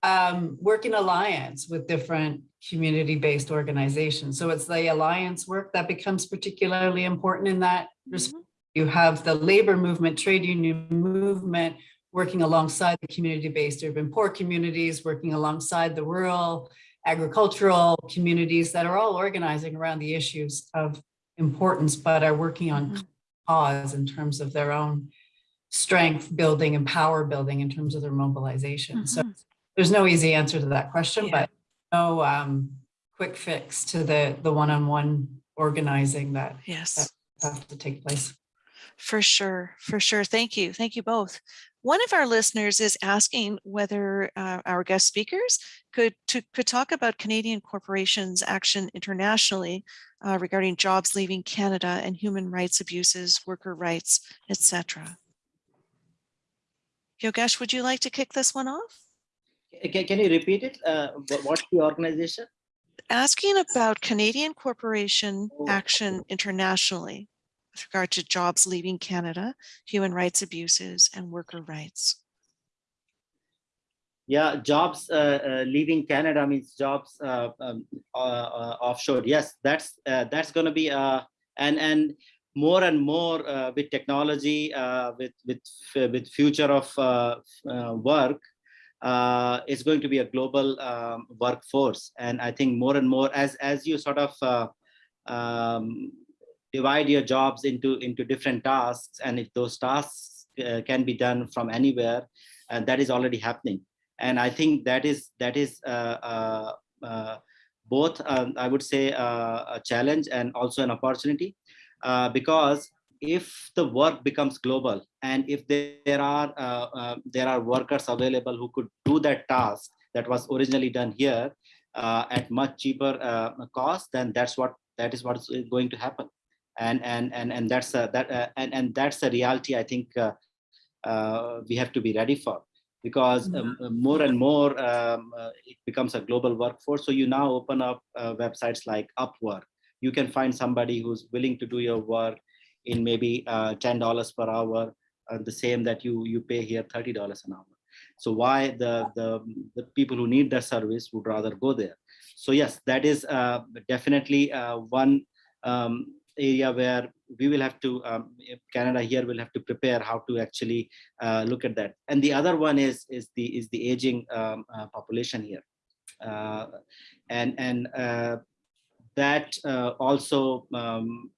[SPEAKER 3] um, work in alliance with different community-based organizations. So it's the alliance work that becomes particularly important in that respect.
[SPEAKER 1] Mhm.
[SPEAKER 3] You have the labor movement, trade union movement, working alongside the community-based urban poor communities, working alongside the rural agricultural communities that are all organizing around the issues of importance, but are working on
[SPEAKER 1] Mhm.
[SPEAKER 3] cause in terms of their own strength building and power building in terms of their mobilization. So
[SPEAKER 1] Mhm.
[SPEAKER 3] there's no easy answer to that question,
[SPEAKER 1] Yeah.
[SPEAKER 3] but no um, quick fix to the, the one-on-one organizing that
[SPEAKER 1] Yes.
[SPEAKER 3] that have to take place.
[SPEAKER 1] For sure, for sure. Thank you. Thank you both. One of our listeners is asking whether uh, our guest speakers could to, could talk about Canadian corporations' action internationally uh, regarding jobs leaving Canada and human rights abuses, worker rights, etc. Yogesh, would you like to kick this one off?
[SPEAKER 4] Can, can you repeat it? Uh, what's the organization?
[SPEAKER 1] Asking about Canadian corporation
[SPEAKER 4] Oh.
[SPEAKER 1] action internationally with regard to jobs leaving Canada, human rights abuses, and worker rights.
[SPEAKER 4] Yeah, jobs uh, uh, leaving Canada means jobs uh, um, uh, uh, offshore. Yes, that's uh, that's going to be uh, and and more and more with technology, with with with future of work, it's going to be a global um, workforce. And I think more and more as as you sort of um, divide your jobs into into different tasks, and if those tasks uh, can be done from anywhere, and that is already happening. And I think that is that is uh, uh, uh, both um, I would say uh, a challenge and also an opportunity uh, because if the work becomes global and if there are uh, uh, there are workers available who could do that task that was originally done here uh, at much cheaper uh, cost then that's what that is what is going to happen and and and and that's a, that uh, and and that's a reality I think uh, uh, we have to be ready for because um, uh, more and more um, uh, it becomes a global workforce. So you now open up uh, websites like Upwork. You can find somebody who's willing to do your work in maybe uh, $10 per hour, the same that you you pay here $30 an hour. So why the, the, the people who need the service would rather go there. So yes, that is uh, definitely uh, one um, area where we will have to, um, Canada here will have to prepare how to actually uh, look at that. And the other one is is the is the aging um, uh, population here, uh, and and uh, that uh, also um,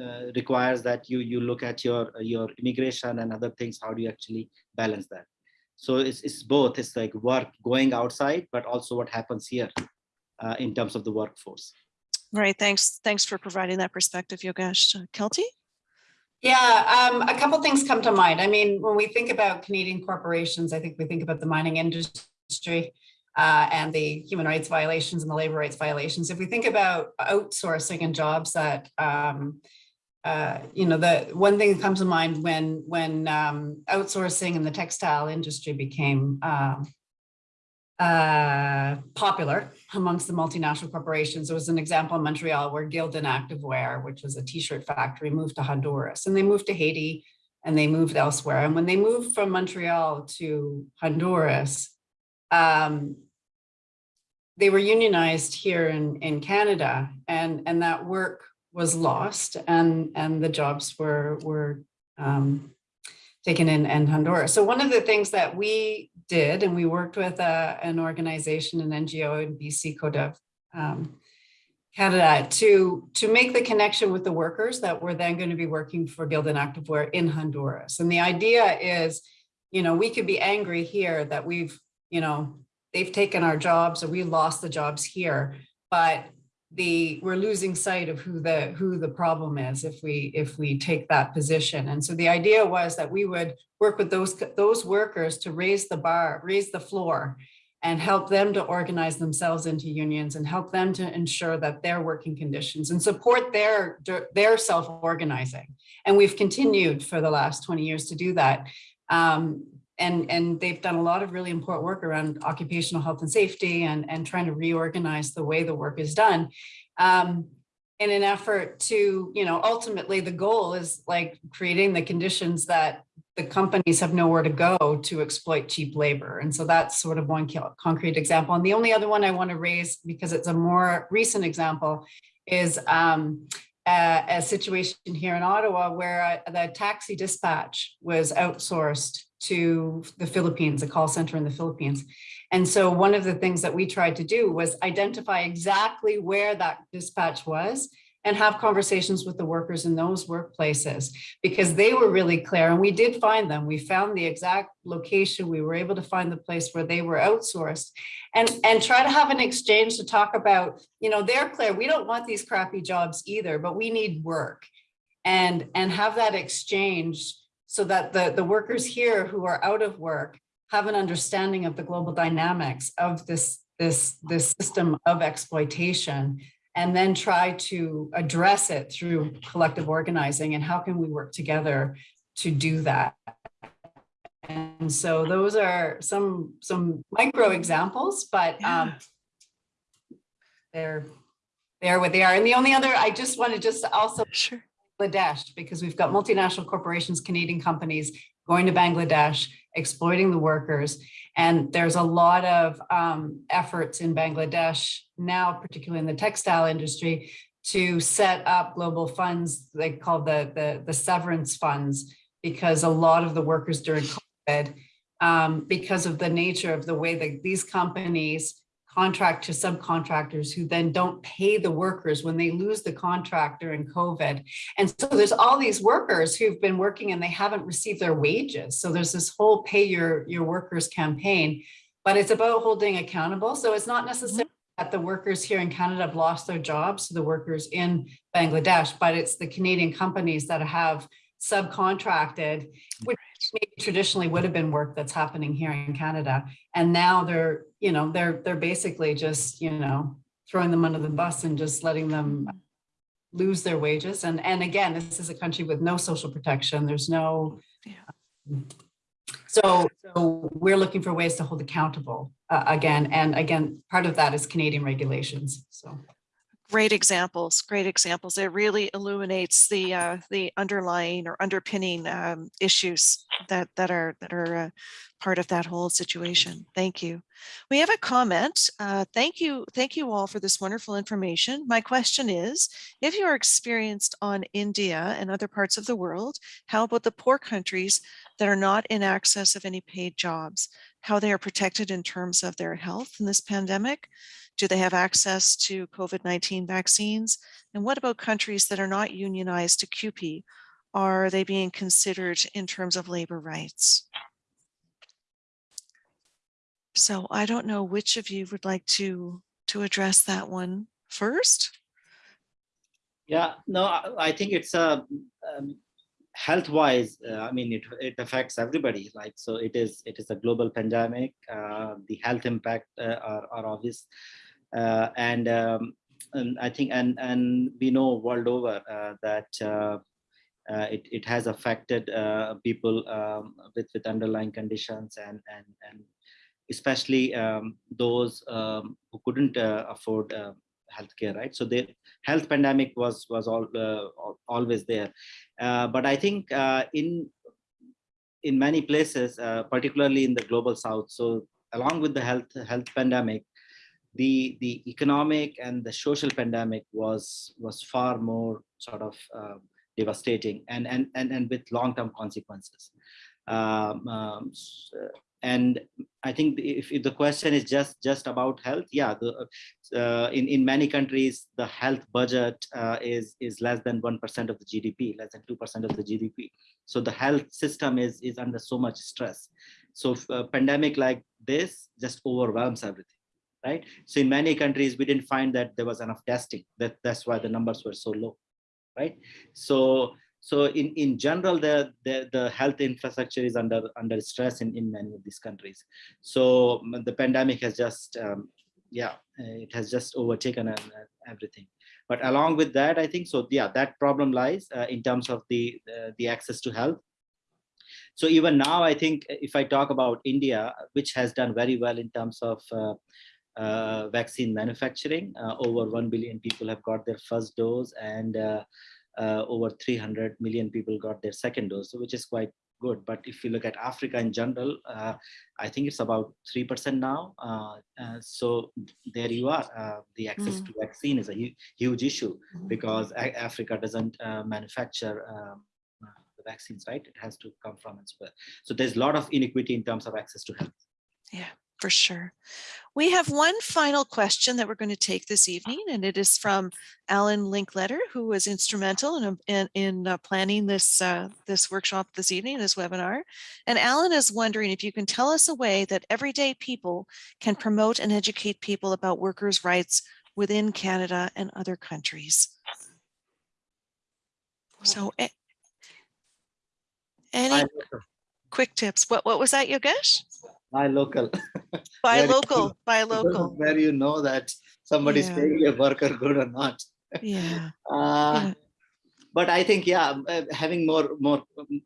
[SPEAKER 4] uh, requires that you you look at your your immigration and other things. How do you actually balance that? So it's it's both. It's like work going outside, but also what happens here in terms of the workforce.
[SPEAKER 1] Right, thanks. Thanks for providing that perspective, Yogesh. Uh, Kelty?
[SPEAKER 3] Yeah, um, a couple things come to mind. I mean, when we think about Canadian corporations, I think we think about the mining industry uh, and the human rights violations and the labor rights violations. If we think about outsourcing and jobs that, um, uh, you know, the one thing that comes to mind when when um, outsourcing in the textile industry became um, uh, popular amongst the multinational corporations. There was an example in Montreal where Gildan Activewear, which was a t-shirt factory, moved to Honduras and they moved to Haiti and they moved elsewhere. And when they moved from Montreal to Honduras, um, they were unionized here in, in Canada and, and that work was lost and, and the jobs were, were um, taken in, in Honduras. So one of the things that we did, and we worked with uh, an organization, an NGO in BC CODEV um, Canada to, to make the connection with the workers that were then going to be working for Gildan Activewear in Honduras. And the idea is, you know, we could be angry here that we've, you know, they've taken our jobs or we lost the jobs here, but the we're losing sight of who the who the problem is if we if we take that position. And so the idea was that we would work with those those workers to raise the bar raise the floor and help them to organize themselves into unions and help them to ensure that their working conditions and support their their self-organizing. And we've continued for the last 20 years to do that. Um, and and they've done a lot of really important work around occupational health and safety and and trying to reorganize the way the work is done. Um, in an effort to you know ultimately the goal is like creating the conditions that the companies have nowhere to go to exploit cheap labor. And so that's sort of one concrete example. And the only other one i want to raise because it's a more recent example is um, a, a situation here in ottawa where uh, the taxi dispatch was outsourced to the Philippines, a call center in the Philippines. And so one of the things that we tried to do was identify exactly where that dispatch was and have conversations with the workers in those workplaces because they were really clear and we did find them. We found the exact location. We were able to find the place where they were outsourced and, and try to have an exchange to talk about, you know, they're clear. We don't want these crappy jobs either, but we need work and, and have that exchange so that the, the workers here who are out of work have an understanding of the global dynamics of this, this, this system of exploitation and then try to address it through collective organizing and how can we work together to do that. And so those are some, some micro examples, but um, they're, they're what they are. And the only other, I just want to just also
[SPEAKER 1] Sure.
[SPEAKER 3] Bangladesh, because we've got multinational corporations, Canadian companies going to Bangladesh, exploiting the workers. And there's a lot of um, efforts in Bangladesh now, particularly in the textile industry, to set up global funds, they call the, the, the severance funds, because a lot of the workers during COVID, um, because of the nature of the way that these companies contract to subcontractors who then don't pay the workers when they lose the contract during COVID. And so there's all these workers who've been working and they haven't received their wages. So there's this whole pay your, your workers campaign, but it's about holding accountable. So it's not mm-hmm. necessarily that the workers here in Canada have lost their jobs to the workers in Bangladesh, but it's the Canadian companies that have subcontracted, which traditionally would have been work that's happening here in Canada. And now they're, you know, they're, they're basically just, you know, throwing them under the bus and just letting them lose their wages. And, and again, this is a country with no social protection. There's no.
[SPEAKER 1] Yeah.
[SPEAKER 3] So, so we're looking for ways to hold accountable uh, again. And again, part of that is Canadian regulations. So.
[SPEAKER 1] Great examples, great examples. It really illuminates the uh, the underlying or underpinning um, issues that that are that are uh, part of that whole situation. Thank you. We have a comment. Uh, thank you, thank you all for this wonderful information. My question is, if you are experienced on India and other parts of the world, how about the poor countries that are not in access of any paid jobs? How they are protected in terms of their health in this pandemic? Do they have access to COVID-19 vaccines? And what about countries that are not unionized to CUPE? Are they being considered in terms of labor rights? So I don't know which of you would like to, to address that one first.
[SPEAKER 4] Yeah, no, I, think it's a um, health-wise. Uh, I mean, it it affects everybody. Like so, it is it is a global pandemic. Uh, the health impact uh, are are obvious, uh, and um, and I think and and we know world over uh, that. Uh, uh, it, it has affected uh, people um, with, with underlying conditions and, and, and especially um, those um, who couldn't uh, afford uh, healthcare, right? So the health pandemic was was all uh, always there, uh, but I think uh, in in many places, uh, particularly in the global south, so along with the health health pandemic, the the economic and the social pandemic was was far more sort of uh, devastating and and and and with long term consequences. Um, um, and I think if, if, the question is just just about health, yeah, the, uh, in in many countries the health budget uh, is is less than one percent of the GDP, less than two percent of the GDP. So the health system is is under so much stress. So pandemic like this just overwhelms everything, right? So in many countries we didn't find that there was enough testing. That that's why the numbers were so low, right? So so in, in general, the, the, the health infrastructure is under, under stress in, in many of these countries. So the pandemic has just, um, yeah, it has just overtaken uh, everything. But along with that, I think, so yeah, that problem lies uh, in terms of the, uh, the access to health. So even now, I think if I talk about India, which has done very well in terms of uh, uh, vaccine manufacturing, uh, over 1 billion people have got their first dose and uh, over 300 million people got their second dose, which is quite good. But if you look at Africa in general, uh, I think it's about 3% now. Uh, uh, so there you are. Uh, the access mm. to vaccine is a hu huge issue mm. because Africa doesn't uh, manufacture um, the vaccines, right? It has to come from elsewhere. So there's a lot of inequity in terms of access to health.
[SPEAKER 1] Yeah for sure. We have one final question that we're going to take this evening, and it is from Alan Linkletter, who was instrumental in, in, in uh, planning this, uh, this workshop this evening, this webinar. And Alan is wondering if you can tell us a way that everyday people can promote and educate people about workers' rights within Canada and other countries. So Any quick tips? What, what was that, Yogesh?
[SPEAKER 4] Buy local.
[SPEAKER 1] Buy local, buy local.
[SPEAKER 4] Where you know that somebody's
[SPEAKER 1] Yeah.
[SPEAKER 4] paying your worker good or not.
[SPEAKER 1] Yeah,
[SPEAKER 4] Uh,
[SPEAKER 1] Yeah.
[SPEAKER 4] But I think, yeah, um, uh, having more, more,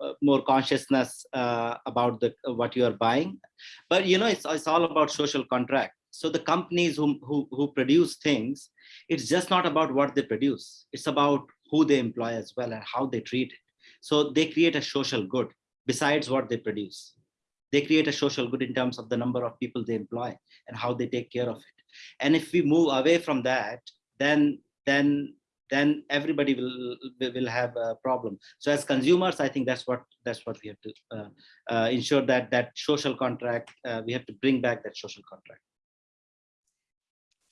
[SPEAKER 4] uh, more consciousness uh, about the what you are buying. But you know, it's it's all about social contract. So the companies who who who produce things, it's just not about what they produce. It's about who they employ as well and how they treat it. So they create a social good besides what they produce. They create a social good in terms of the number of people they employ and how they take care of it. And if we move away from that, then then then everybody will will have a problem. So as consumers, I think that's what that's what we have to uh, uh, ensure that that social contract. Uh, we have to bring back that social contract.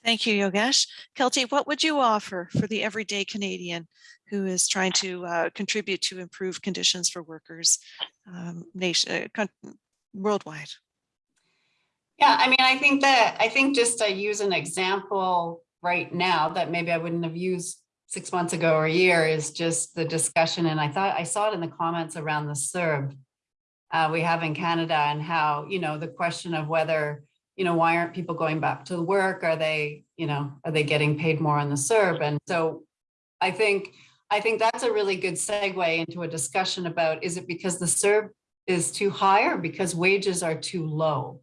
[SPEAKER 1] thank you, Yogesh. Kelty, what would you offer for the everyday Canadian who is trying to uh, contribute to improve conditions for workers um, nation, uh, worldwide?
[SPEAKER 3] Yeah, I mean, I think that, I think just to use an example right now that maybe I wouldn't have used six months ago or a year is just the discussion, and I thought, I saw it in the comments around the CERB uh, we have in Canada and how, you know, the question of whether, you know, why aren't people going back to work? Are they, you know, are they getting paid more on the CERB? And so I think, I think that's a really good segue into a discussion about, is it because the CERB is too high or because wages are too low?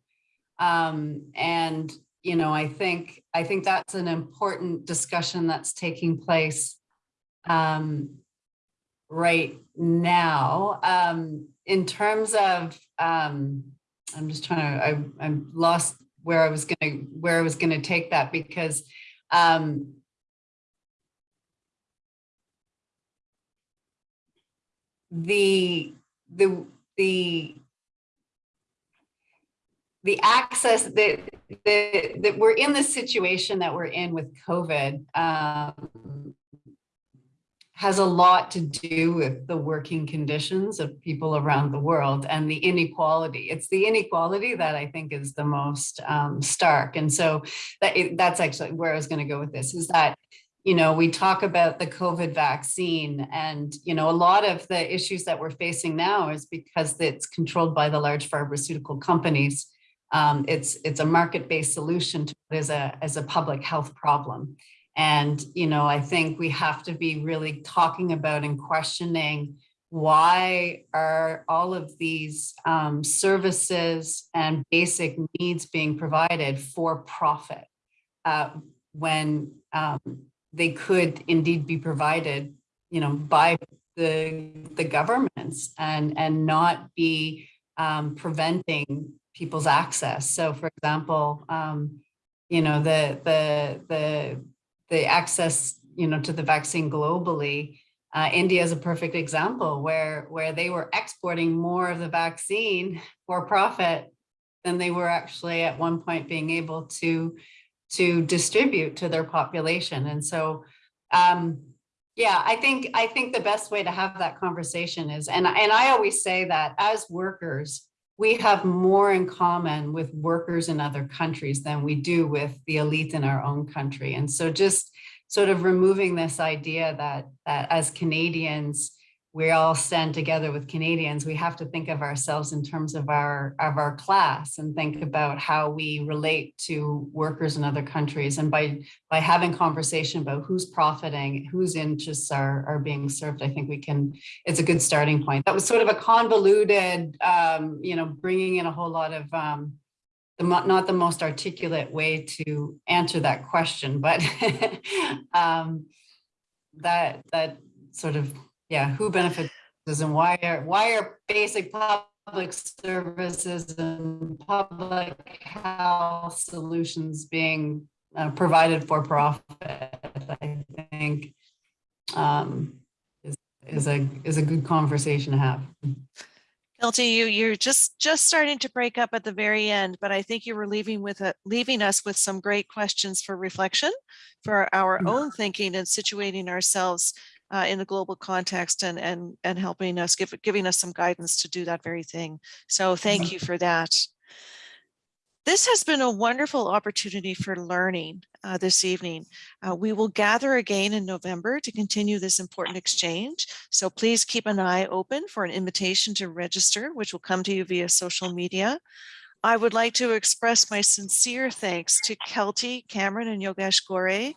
[SPEAKER 3] Um, and, you know, I think, I think that's an important discussion that's taking place um, right now. Um, in terms of, um, I'm just trying to, I, I'm lost where I was gonna, where I was gonna take that because um, the, the, the the access that, that, that we're in the situation that we're in with COVID um, has a lot to do with the working conditions of people around the world and the inequality. It's the inequality that I think is the most um, stark. And so that, that's actually where I was going to go with this is that you know, we talk about the COVID vaccine and, you know, a lot of the issues that we're facing now is because it's controlled by the large pharmaceutical companies. Um, it's it's a market-based solution to as a as a public health problem. And, you know, I think we have to be really talking about and questioning why are all of these um, services and basic needs being provided for profit uh, when um, they could indeed be provided, you know, by the the governments and and not be um, preventing people's access. So, for example, um, you know, the the the the access, you know, to the vaccine globally. Uh, India is a perfect example where where they were exporting more of the vaccine for profit than they were actually at one point being able to to distribute to their population. And so, um, yeah, I think I think the best way to have that conversation is, and, and I always say that as workers, we have more in common with workers in other countries than we do with the elite in our own country. And so just sort of removing this idea that, that as Canadians, we all stand together with Canadians, we have to think of ourselves in terms of our of our class and think about how we relate to workers in other countries. And by by having conversation about who's profiting, whose interests are are being served, I think we can. It's a good starting point. That was sort of a convoluted, um, you know, bringing in a whole lot of um, the not the most articulate way to answer that question, but um, that that sort of yeah, who benefits and why are why are basic public services and public health solutions being uh, provided for profit? I think um, is, is a is a good conversation to have.
[SPEAKER 1] Kelty, you you're just just starting to break up at the very end, but I think you were leaving with a leaving us with some great questions for reflection, for our own thinking and situating ourselves uh, in the global context and and and helping us give giving us some guidance to do that very thing. So thank you for that. This has been a wonderful opportunity for learning uh, this evening. Uh, we will gather again in November to continue this important exchange. So please keep an eye open for an invitation to register, which will come to you via social media. I would like to express my sincere thanks to Kelty, Cameron, and Yogesh Ghore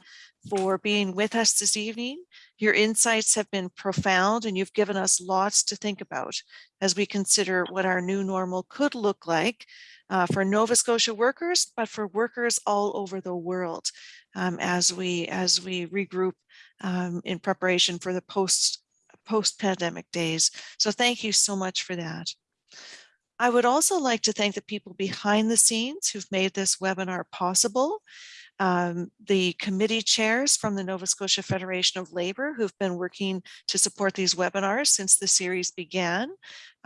[SPEAKER 1] for being with us this evening. Your insights have been profound and you've given us lots to think about as we consider what our new normal could look like uh, for Nova Scotia workers, but for workers all over the world um, as we as we regroup um, in preparation for the post post pandemic days. So thank you so much for that. I would also like to thank the people behind the scenes who've made this webinar possible. Um, the committee chairs from the Nova Scotia Federation of Labor who've been working to support these webinars since the series began.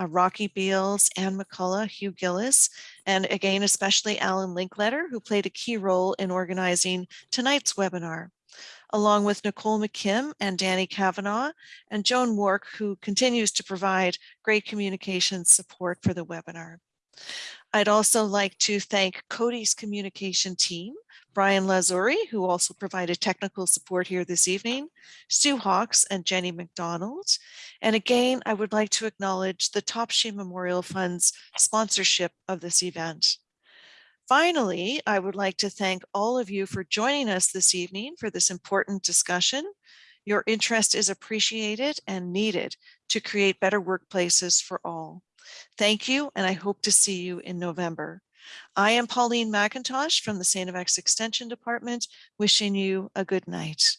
[SPEAKER 1] Uh, Rocky Beals, Ann McCullough, Hugh Gillis, and again, especially Alan Linkletter, who played a key role in organizing tonight's webinar along with Nicole McKim and Danny Cavanagh and Joan Wark, who continues to provide great communication support for the webinar. I'd also like to thank Coady's communication team, Brian Lazuri, who also provided technical support here this evening, Sue Hawks and Jenny McDonald. And again, I would like to acknowledge the Topshee Memorial Fund's sponsorship of this event. Finally, I would like to thank all of you for joining us this evening for this important discussion. Your interest is appreciated and needed to create better workplaces for all. Thank you, and I hope to see you in November. I am Pauline McIntosh from the St. FX Extension Department, wishing you a good night.